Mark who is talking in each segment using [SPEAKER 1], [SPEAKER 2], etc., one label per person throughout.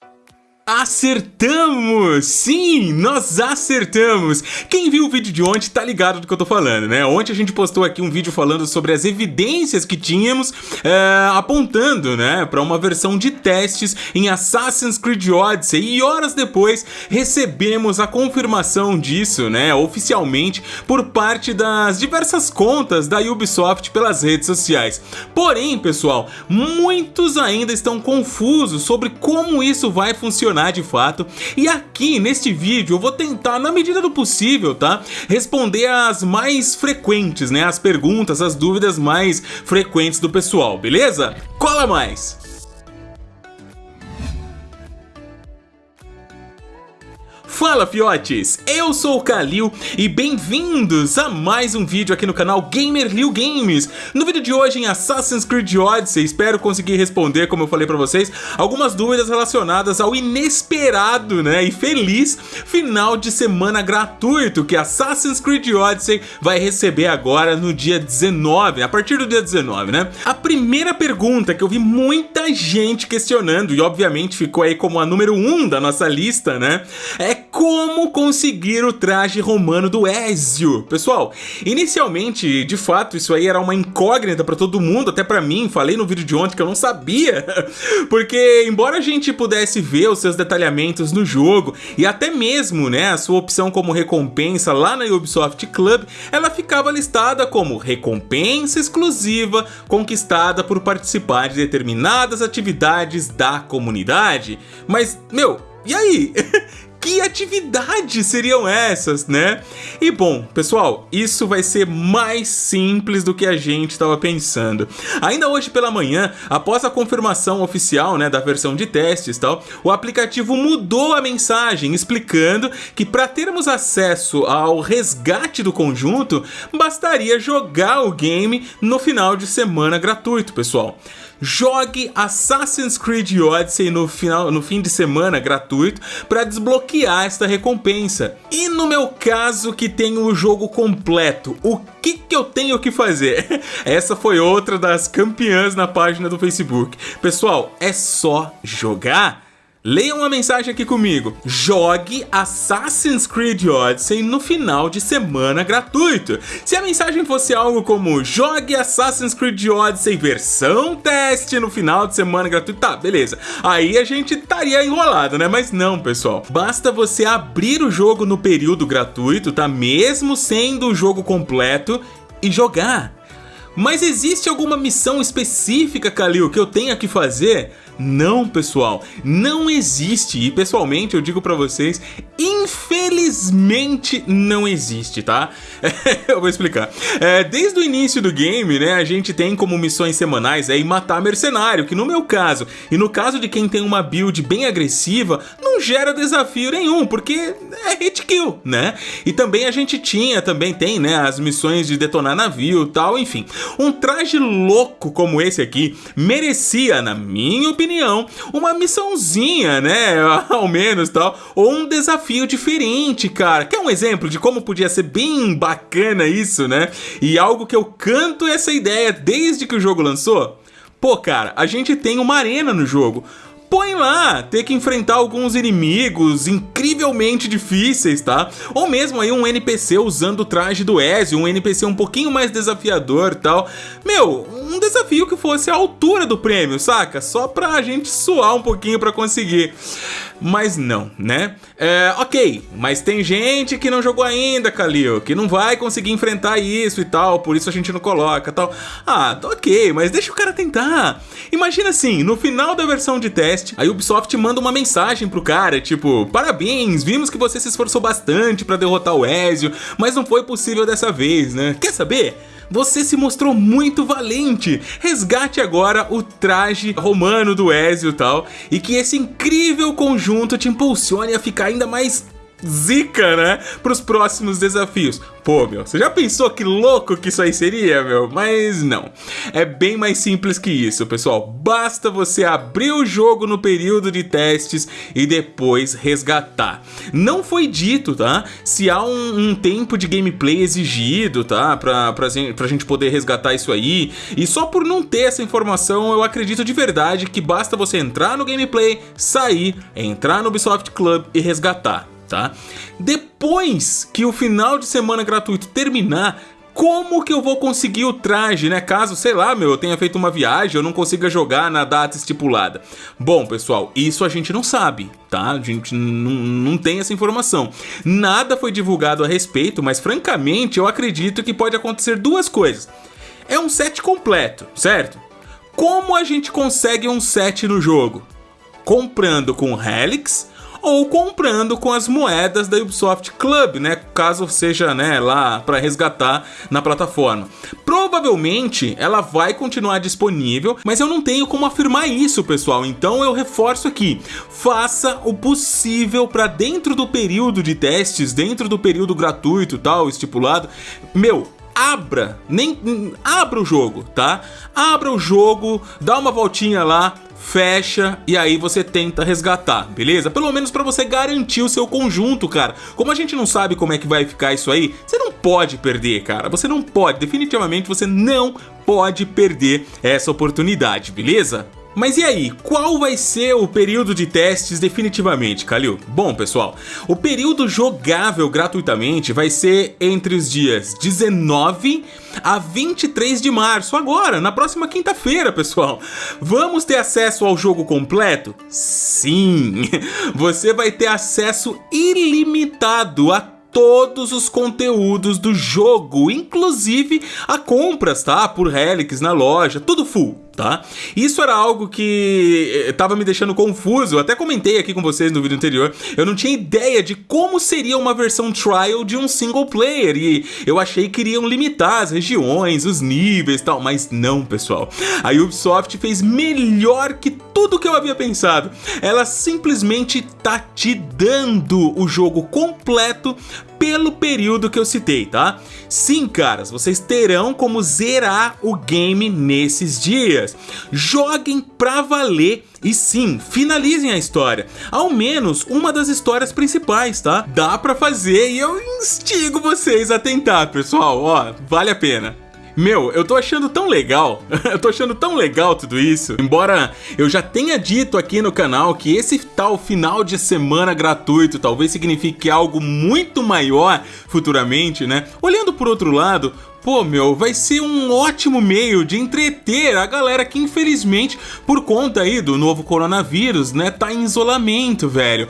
[SPEAKER 1] Bye. Acertamos! Sim, nós acertamos! Quem viu o vídeo de ontem tá ligado do que eu tô falando, né? Ontem a gente postou aqui um vídeo falando sobre as evidências que tínhamos é, apontando, né, para uma versão de testes em Assassin's Creed Odyssey e horas depois recebemos a confirmação disso, né, oficialmente por parte das diversas contas da Ubisoft pelas redes sociais. Porém, pessoal, muitos ainda estão confusos sobre como isso vai funcionar funcionar de fato. E aqui neste vídeo eu vou tentar, na medida do possível, tá? Responder as mais frequentes, né? As perguntas, as dúvidas mais frequentes do pessoal, beleza? Cola mais! Fala fiotes, eu sou o Kalil e bem-vindos a mais um vídeo aqui no canal Gamer Liu Games. No vídeo de hoje em Assassin's Creed Odyssey, espero conseguir responder, como eu falei pra vocês, algumas dúvidas relacionadas ao inesperado né, e feliz final de semana gratuito que Assassin's Creed Odyssey vai receber agora no dia 19, a partir do dia 19, né? A primeira pergunta que eu vi muita gente questionando e obviamente ficou aí como a número 1 um da nossa lista, né? É como conseguir o traje romano do Ezio. Pessoal, inicialmente, de fato, isso aí era uma incógnita para todo mundo, até para mim, falei no vídeo de ontem que eu não sabia, porque embora a gente pudesse ver os seus detalhamentos no jogo e até mesmo, né, a sua opção como recompensa lá na Ubisoft Club, ela ficava listada como recompensa exclusiva conquistada por participar de determinadas atividades da comunidade. Mas, meu, e aí? Que atividades seriam essas, né? E bom, pessoal, isso vai ser mais simples do que a gente estava pensando. Ainda hoje pela manhã, após a confirmação oficial né, da versão de testes tal, o aplicativo mudou a mensagem explicando que para termos acesso ao resgate do conjunto, bastaria jogar o game no final de semana gratuito, pessoal jogue Assassin's Creed Odyssey no, final, no fim de semana gratuito para desbloquear esta recompensa. E no meu caso que tenho o jogo completo, o que, que eu tenho que fazer? Essa foi outra das campeãs na página do Facebook. Pessoal, é só jogar? Leia uma mensagem aqui comigo. Jogue Assassin's Creed Odyssey no final de semana gratuito. Se a mensagem fosse algo como jogue Assassin's Creed Odyssey versão teste no final de semana gratuito, tá, beleza. Aí a gente estaria enrolado, né? Mas não, pessoal. Basta você abrir o jogo no período gratuito, tá? Mesmo sendo o jogo completo e jogar. Mas existe alguma missão específica, Kalil, que eu tenha que fazer? Não, pessoal, não existe. E pessoalmente eu digo pra vocês, infelizmente não existe, tá? eu vou explicar. É, desde o início do game, né, a gente tem como missões semanais aí matar mercenário, que no meu caso, e no caso de quem tem uma build bem agressiva, não gera desafio nenhum, porque é hit kill, né? E também a gente tinha, também tem, né, as missões de detonar navio tal, enfim. Um traje louco como esse aqui merecia, na minha opinião, opinião, uma missãozinha, né? Ao menos tal. Ou um desafio diferente, cara. Quer um exemplo de como podia ser bem bacana isso, né? E algo que eu canto essa ideia desde que o jogo lançou? Pô, cara, a gente tem uma arena no jogo põe lá, ter que enfrentar alguns inimigos incrivelmente difíceis, tá? Ou mesmo aí um NPC usando o traje do Ezio, um NPC um pouquinho mais desafiador tal. Meu, um desafio que fosse a altura do prêmio, saca? Só pra gente suar um pouquinho pra conseguir. Mas não, né? É, ok, mas tem gente que não jogou ainda, Kalil, que não vai conseguir enfrentar isso e tal, por isso a gente não coloca tal. Ah, ok, mas deixa o cara tentar. Imagina assim, no final da versão de teste, a Ubisoft manda uma mensagem pro cara, tipo, parabéns, vimos que você se esforçou bastante para derrotar o Ezio, mas não foi possível dessa vez, né? Quer saber? Você se mostrou muito valente. Resgate agora o traje romano do Ezio e tal, e que esse incrível conjunto te impulsione a ficar ainda mais zica, né? Para os próximos desafios. Pô, meu, você já pensou que louco que isso aí seria, meu? Mas não. É bem mais simples que isso, pessoal. Basta você abrir o jogo no período de testes e depois resgatar. Não foi dito, tá? Se há um, um tempo de gameplay exigido, tá? Pra, pra, pra gente poder resgatar isso aí. E só por não ter essa informação, eu acredito de verdade que basta você entrar no gameplay, sair, entrar no Ubisoft Club e resgatar tá? Depois que o final de semana gratuito terminar, como que eu vou conseguir o traje, né? Caso, sei lá, meu, eu tenha feito uma viagem, eu não consiga jogar na data estipulada. Bom, pessoal, isso a gente não sabe, tá? A gente não tem essa informação. Nada foi divulgado a respeito, mas francamente eu acredito que pode acontecer duas coisas. É um set completo, certo? Como a gente consegue um set no jogo? Comprando com Helix ou comprando com as moedas da Ubisoft Club, né? Caso seja, né, lá para resgatar na plataforma. Provavelmente ela vai continuar disponível, mas eu não tenho como afirmar isso, pessoal. Então eu reforço aqui: faça o possível para dentro do período de testes, dentro do período gratuito, tal, estipulado. Meu, abra, nem abra o jogo, tá? Abra o jogo, dá uma voltinha lá, fecha e aí você tenta resgatar, beleza? Pelo menos para você garantir o seu conjunto, cara. Como a gente não sabe como é que vai ficar isso aí, você não pode perder, cara. Você não pode, definitivamente você não pode perder essa oportunidade, beleza? Mas e aí, qual vai ser o período de testes definitivamente, Kalil? Bom, pessoal, o período jogável gratuitamente vai ser entre os dias 19 a 23 de março, agora, na próxima quinta-feira, pessoal. Vamos ter acesso ao jogo completo? Sim! Você vai ter acesso ilimitado a todos os conteúdos do jogo, inclusive a compras, tá? Por Helix na loja, tudo full tá? Isso era algo que eh, tava me deixando confuso, eu até comentei aqui com vocês no vídeo anterior, eu não tinha ideia de como seria uma versão trial de um single player, e eu achei que iriam limitar as regiões, os níveis e tal, mas não, pessoal. A Ubisoft fez melhor que tudo que eu havia pensado. Ela simplesmente tá te dando o jogo completo pelo período que eu citei, tá? Sim, caras, vocês terão como zerar o game nesses dias. Joguem pra valer e sim, finalizem a história. Ao menos uma das histórias principais, tá? Dá pra fazer e eu instigo vocês a tentar, pessoal. Ó, vale a pena. Meu, eu tô achando tão legal, eu tô achando tão legal tudo isso. Embora eu já tenha dito aqui no canal que esse tal final de semana gratuito talvez signifique algo muito maior futuramente, né? Olhando por outro lado, Pô, meu, vai ser um ótimo meio de entreter a galera que infelizmente, por conta aí do novo coronavírus, né, tá em isolamento, velho.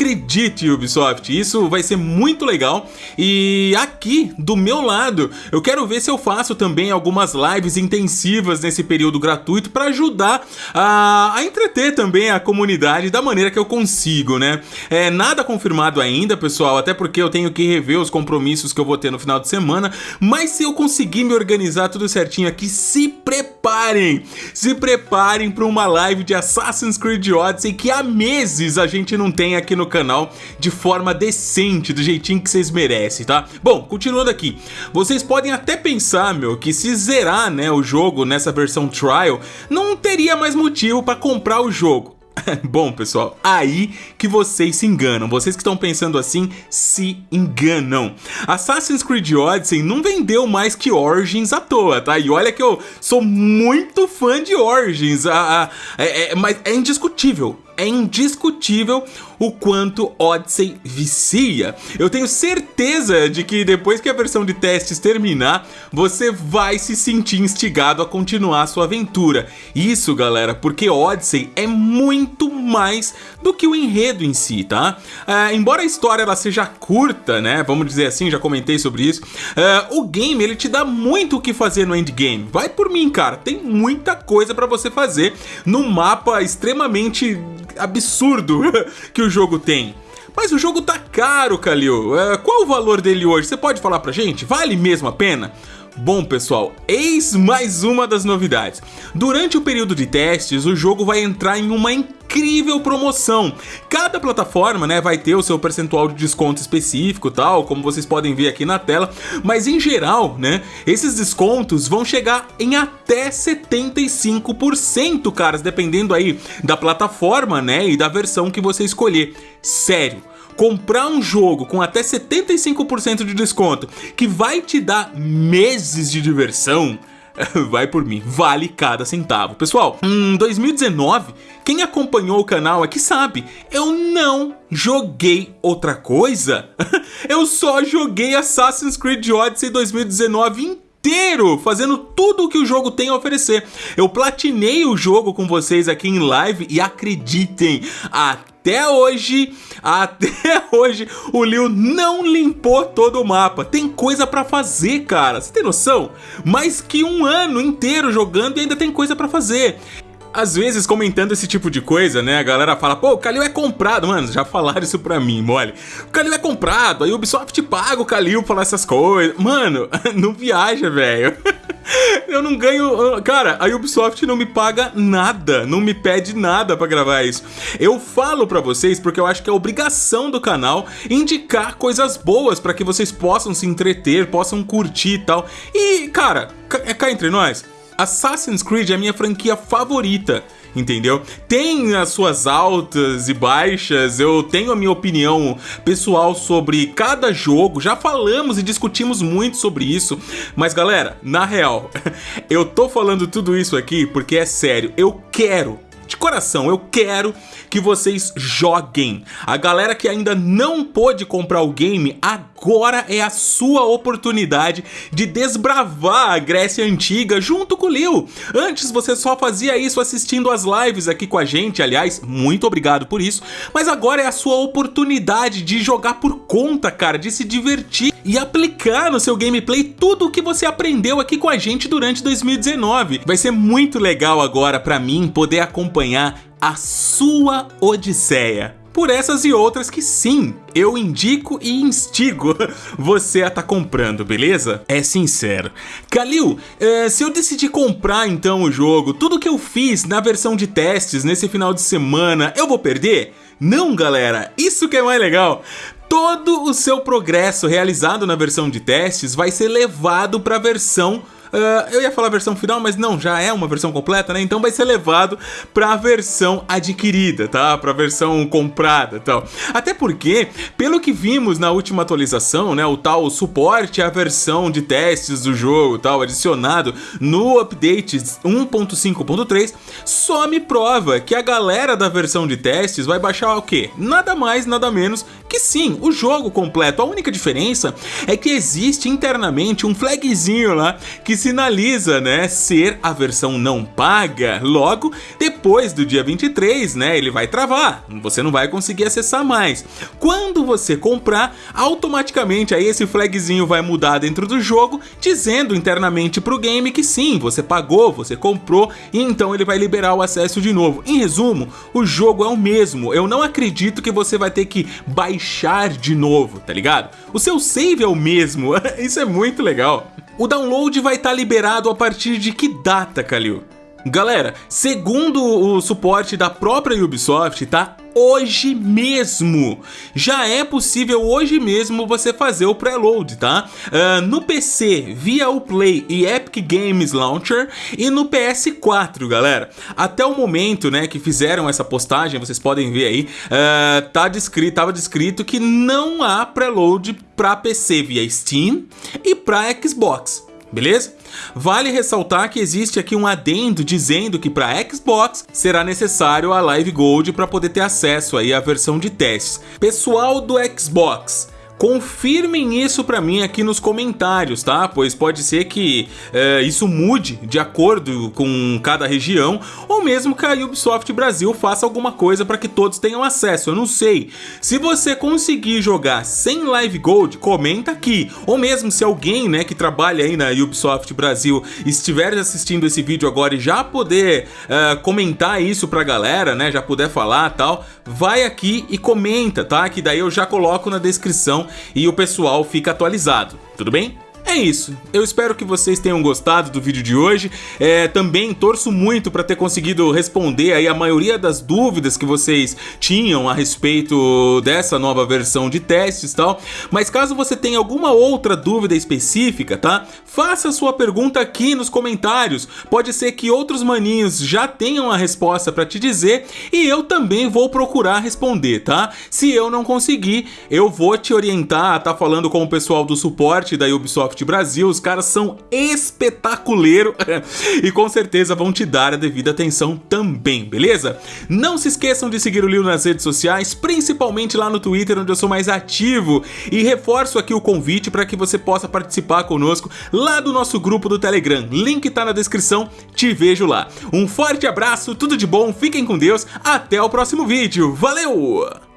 [SPEAKER 1] Acredite, Ubisoft, isso vai ser muito legal. E aqui, do meu lado, eu quero ver se eu faço também algumas lives intensivas nesse período gratuito para ajudar a, a, entreter também a comunidade da maneira que eu consigo, né? É nada confirmado ainda, pessoal, até porque eu tenho que rever os compromissos que eu vou ter no final de semana, mas se eu conseguir me organizar tudo certinho aqui, se preparem! Se preparem para uma live de Assassin's Creed Odyssey que há meses a gente não tem aqui no canal de forma decente, do jeitinho que vocês merecem, tá? Bom, continuando aqui, vocês podem até pensar, meu, que se zerar, né, o jogo nessa versão trial, não teria mais motivo para comprar o jogo. Bom, pessoal, aí que vocês se enganam. Vocês que estão pensando assim, se enganam. Assassin's Creed Odyssey não vendeu mais que Origins à toa, tá? E olha que eu sou muito fã de Origins, a, a, é, é, mas é indiscutível é indiscutível o quanto Odyssey vicia. Eu tenho certeza de que depois que a versão de testes terminar, você vai se sentir instigado a continuar a sua aventura. Isso, galera, porque Odyssey é muito mais do que o enredo em si, tá? Uh, embora a história ela seja curta, né? Vamos dizer assim, já comentei sobre isso. Uh, o game ele te dá muito o que fazer no endgame. Vai por mim, cara. Tem muita coisa para você fazer num mapa extremamente absurdo que o jogo tem. Mas o jogo tá caro, Kalil. É, qual o valor dele hoje? Você pode falar pra gente? Vale mesmo a pena? Bom, pessoal, eis mais uma das novidades. Durante o período de testes, o jogo vai entrar em uma incrível promoção. Cada plataforma, né, vai ter o seu percentual de desconto específico, tal, como vocês podem ver aqui na tela, mas em geral, né, esses descontos vão chegar em até 75%, caras, dependendo aí da plataforma, né, e da versão que você escolher. Sério, comprar um jogo com até 75% de desconto que vai te dar meses de diversão, vai por mim, vale cada centavo. Pessoal, em 2019, quem acompanhou o canal aqui sabe, eu não joguei outra coisa. eu só joguei Assassin's Creed Odyssey 2019 inteiro inteiro fazendo tudo o que o jogo tem a oferecer. Eu platinei o jogo com vocês aqui em live e acreditem, até hoje, até hoje, o Liu não limpou todo o mapa. Tem coisa pra fazer, cara. Você tem noção? Mais que um ano inteiro jogando e ainda tem coisa pra fazer. Às vezes, comentando esse tipo de coisa, né, a galera fala, pô, o Kalil é comprado. Mano, já falaram isso pra mim, mole. O Kalil é comprado, aí o Ubisoft paga o Kalil falar essas coisas. Mano, não viaja, velho. Eu não ganho... Cara, a Ubisoft não me paga nada, não me pede nada pra gravar isso. Eu falo pra vocês porque eu acho que é obrigação do canal indicar coisas boas pra que vocês possam se entreter, possam curtir e tal. E, cara, é cá entre nós, Assassin's Creed é a minha franquia favorita entendeu? Tem as suas altas e baixas, eu tenho a minha opinião pessoal sobre cada jogo, já falamos e discutimos muito sobre isso, mas galera, na real, eu tô falando tudo isso aqui porque é sério, eu quero de coração, eu quero que vocês joguem. A galera que ainda não pôde comprar o game, agora é a sua oportunidade de desbravar a Grécia Antiga junto com o Leo. Antes você só fazia isso assistindo as lives aqui com a gente, aliás, muito obrigado por isso, mas agora é a sua oportunidade de jogar por conta, cara, de se divertir e aplicar no seu gameplay tudo o que você aprendeu aqui com a gente durante 2019. Vai ser muito legal agora pra mim poder acompanhar a sua odisseia. Por essas e outras que sim, eu indico e instigo você a estar tá comprando, beleza? É sincero. Kalil, é, se eu decidir comprar então o jogo, tudo que eu fiz na versão de testes nesse final de semana, eu vou perder? Não, galera, isso que é mais legal todo o seu progresso realizado na versão de testes vai ser levado para a versão Uh, eu ia falar versão final, mas não, já é uma versão completa, né? Então vai ser levado para a versão adquirida, tá? Para a versão comprada, tal. Até porque, pelo que vimos na última atualização, né, o tal suporte à versão de testes do jogo, tal, adicionado no update 1.5.3, só me prova que a galera da versão de testes vai baixar o quê? Nada mais, nada menos que sim, o jogo completo. A única diferença é que existe internamente um flagzinho lá que sinaliza, né, ser a versão não paga. Logo, depois do dia 23, né, ele vai travar. Você não vai conseguir acessar mais. Quando você comprar, automaticamente aí esse flagzinho vai mudar dentro do jogo, dizendo internamente pro game que sim, você pagou, você comprou e então ele vai liberar o acesso de novo. Em resumo, o jogo é o mesmo. Eu não acredito que você vai ter que baixar de novo, tá ligado? O seu save é o mesmo. Isso é muito legal. O download vai estar tá liberado a partir de que data, Kalil? Galera, segundo o suporte da própria Ubisoft, tá? Hoje mesmo, já é possível hoje mesmo você fazer o preload, tá? Uh, no PC, via o Play e Epic Games Launcher e no PS4, galera. Até o momento, né, que fizeram essa postagem, vocês podem ver aí, uh, tá descrito, tava descrito que não há preload para PC via Steam e para Xbox beleza? Vale ressaltar que existe aqui um adendo dizendo que para Xbox será necessário a Live Gold para poder ter acesso aí à versão de testes. Pessoal do Xbox, Confirmem isso pra mim aqui nos comentários, tá? Pois pode ser que é, isso mude de acordo com cada região, ou mesmo que a Ubisoft Brasil faça alguma coisa para que todos tenham acesso, eu não sei. Se você conseguir jogar sem Live Gold, comenta aqui. Ou mesmo se alguém né, que trabalha aí na Ubisoft Brasil estiver assistindo esse vídeo agora e já poder é, comentar isso pra galera, né? Já puder falar tal, vai aqui e comenta, tá? Que daí eu já coloco na descrição e o pessoal fica atualizado, tudo bem? É isso, eu espero que vocês tenham gostado do vídeo de hoje, é, também torço muito para ter conseguido responder aí a maioria das dúvidas que vocês tinham a respeito dessa nova versão de testes e tal, mas caso você tenha alguma outra dúvida específica, tá? Faça sua pergunta aqui nos comentários, pode ser que outros maninhos já tenham a resposta para te dizer e eu também vou procurar responder, tá? Se eu não conseguir, eu vou te orientar a tá falando com o pessoal do suporte da Ubisoft Brasil, os caras são espetaculeiro e com certeza vão te dar a devida atenção também, beleza? Não se esqueçam de seguir o Lil nas redes sociais, principalmente lá no Twitter, onde eu sou mais ativo, e reforço aqui o convite para que você possa participar conosco lá do nosso grupo do Telegram, link tá na descrição, te vejo lá. Um forte abraço, tudo de bom, fiquem com Deus, até o próximo vídeo, valeu!